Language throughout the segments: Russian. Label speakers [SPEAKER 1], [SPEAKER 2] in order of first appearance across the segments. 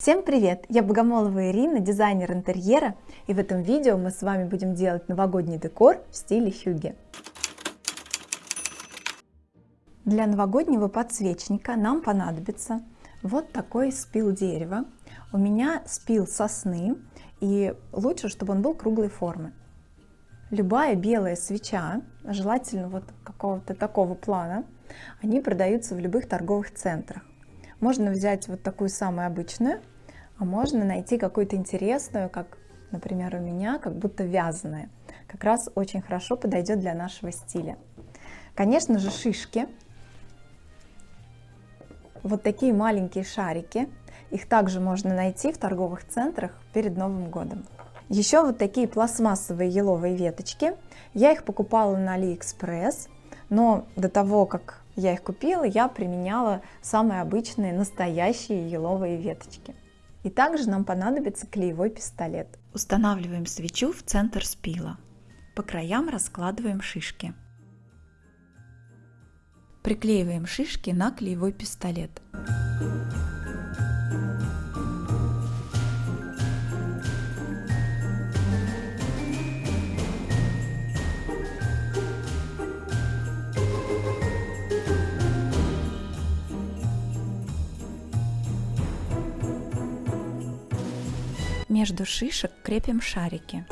[SPEAKER 1] Всем привет! Я Богомолова Ирина, дизайнер интерьера, и в этом видео мы с вами будем делать новогодний декор в стиле хюги. Для новогоднего подсвечника нам понадобится вот такой спил дерева. У меня спил сосны, и лучше, чтобы он был круглой формы. Любая белая свеча, желательно вот какого-то такого плана, они продаются в любых торговых центрах. Можно взять вот такую самую обычную, а можно найти какую-то интересную, как, например, у меня, как будто вязаная. Как раз очень хорошо подойдет для нашего стиля. Конечно же, шишки. Вот такие маленькие шарики. Их также можно найти в торговых центрах перед Новым годом. Еще вот такие пластмассовые еловые веточки. Я их покупала на AliExpress, но до того, как я их купила, я применяла самые обычные настоящие еловые веточки. И также нам понадобится клеевой пистолет.
[SPEAKER 2] Устанавливаем свечу в центр спила. По краям раскладываем шишки. Приклеиваем шишки на клеевой пистолет. Между шишек крепим шарики.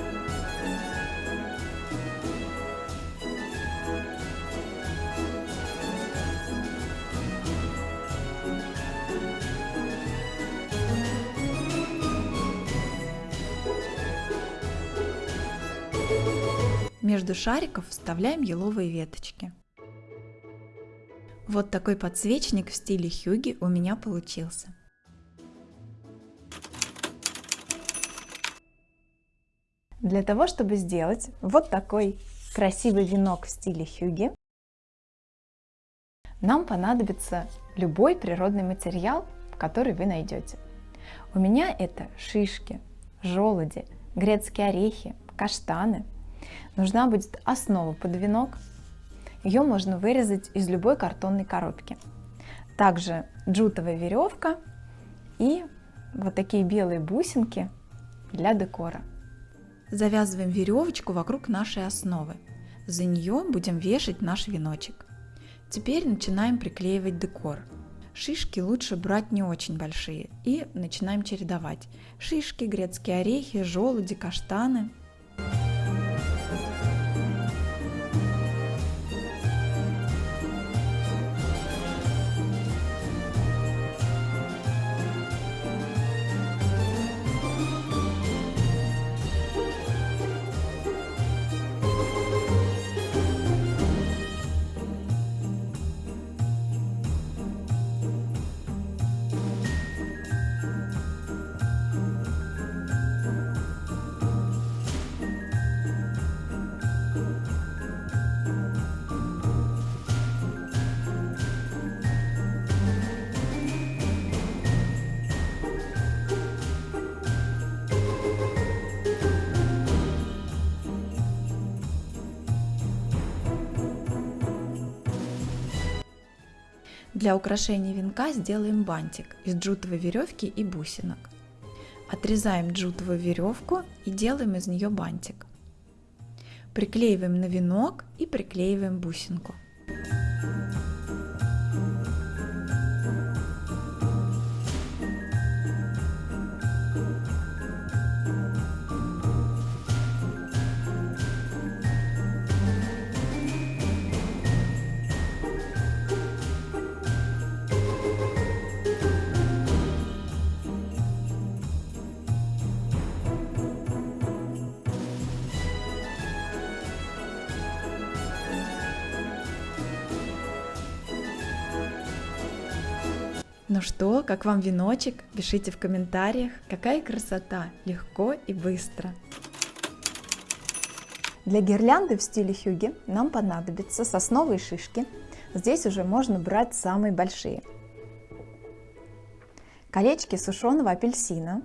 [SPEAKER 2] Между шариков вставляем еловые веточки. Вот такой подсвечник в стиле хюги у меня получился.
[SPEAKER 1] Для того, чтобы сделать вот такой красивый венок в стиле хюги, нам понадобится любой природный материал, который вы найдете. У меня это шишки, желуди, грецкие орехи, каштаны. Нужна будет основа под венок. Ее можно вырезать из любой картонной коробки. Также джутовая веревка и вот такие белые бусинки для декора.
[SPEAKER 2] Завязываем веревочку вокруг нашей основы. За нее будем вешать наш веночек. Теперь начинаем приклеивать декор. Шишки лучше брать не очень большие и начинаем чередовать. Шишки, грецкие орехи, желуди, каштаны – Для украшения венка сделаем бантик из джутовой веревки и бусинок. Отрезаем джутовую веревку и делаем из нее бантик. Приклеиваем на венок и приклеиваем бусинку. Ну что, как вам веночек? Пишите в комментариях. Какая красота! Легко и быстро.
[SPEAKER 1] Для гирлянды в стиле хюги нам понадобятся сосновые шишки. Здесь уже можно брать самые большие. Колечки сушеного апельсина,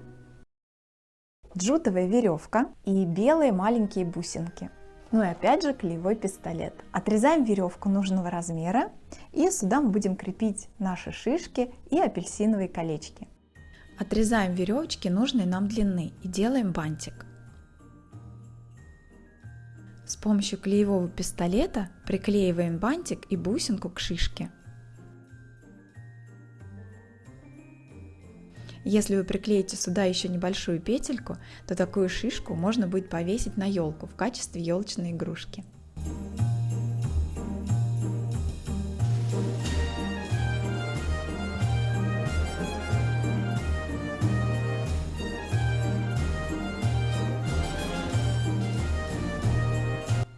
[SPEAKER 1] джутовая веревка и белые маленькие бусинки. Ну и опять же клеевой пистолет. Отрезаем веревку нужного размера и сюда мы будем крепить наши шишки и апельсиновые колечки.
[SPEAKER 2] Отрезаем веревочки нужной нам длины и делаем бантик. С помощью клеевого пистолета приклеиваем бантик и бусинку к шишке. Если вы приклеите сюда еще небольшую петельку, то такую шишку можно будет повесить на елку в качестве елочной игрушки.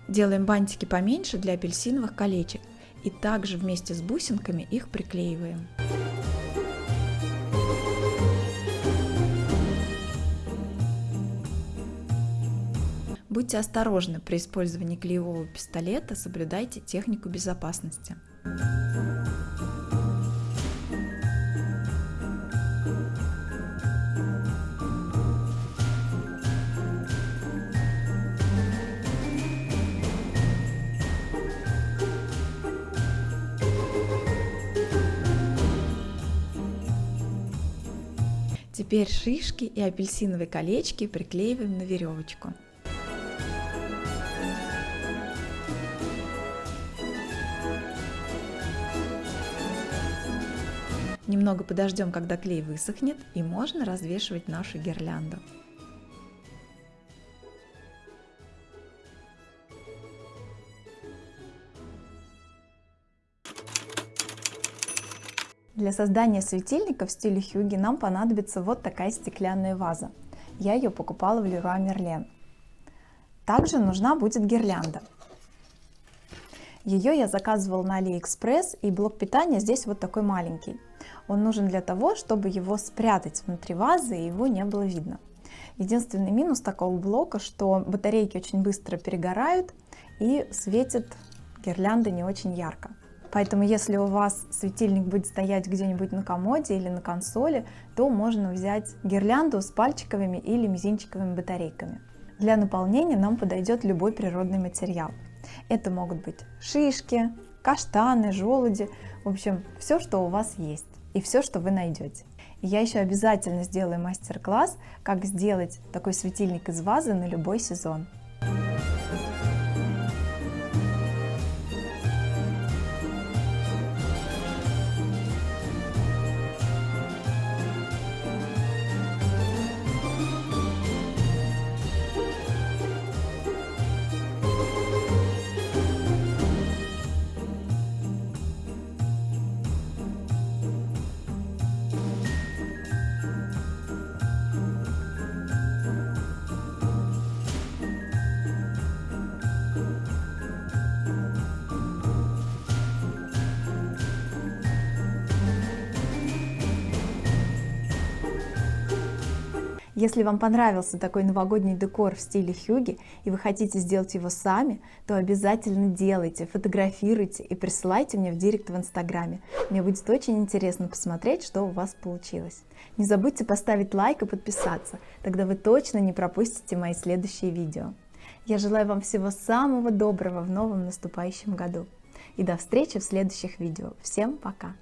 [SPEAKER 2] Делаем бантики поменьше для апельсиновых колечек и также вместе с бусинками их приклеиваем. Будьте осторожны при использовании клеевого пистолета, соблюдайте технику безопасности. Теперь шишки и апельсиновые колечки приклеиваем на веревочку. Немного подождем, когда клей высохнет, и можно развешивать нашу гирлянду.
[SPEAKER 1] Для создания светильника в стиле Хьюги нам понадобится вот такая стеклянная ваза. Я ее покупала в Leroy Merlin. Также нужна будет гирлянда. Ее я заказывала на AliExpress и блок питания здесь вот такой маленький. Он нужен для того, чтобы его спрятать внутри вазы и его не было видно. Единственный минус такого блока, что батарейки очень быстро перегорают и светит гирлянда не очень ярко. Поэтому если у вас светильник будет стоять где-нибудь на комоде или на консоли, то можно взять гирлянду с пальчиковыми или мизинчиковыми батарейками. Для наполнения нам подойдет любой природный материал. Это могут быть шишки, каштаны, желуди, в общем, все, что у вас есть и все, что вы найдете. Я еще обязательно сделаю мастер-класс, как сделать такой светильник из вазы на любой сезон. Если вам понравился такой новогодний декор в стиле хюги и вы хотите сделать его сами, то обязательно делайте, фотографируйте и присылайте мне в директ в инстаграме. Мне будет очень интересно посмотреть, что у вас получилось. Не забудьте поставить лайк и подписаться, тогда вы точно не пропустите мои следующие видео. Я желаю вам всего самого доброго в новом наступающем году. И до встречи в следующих видео. Всем пока!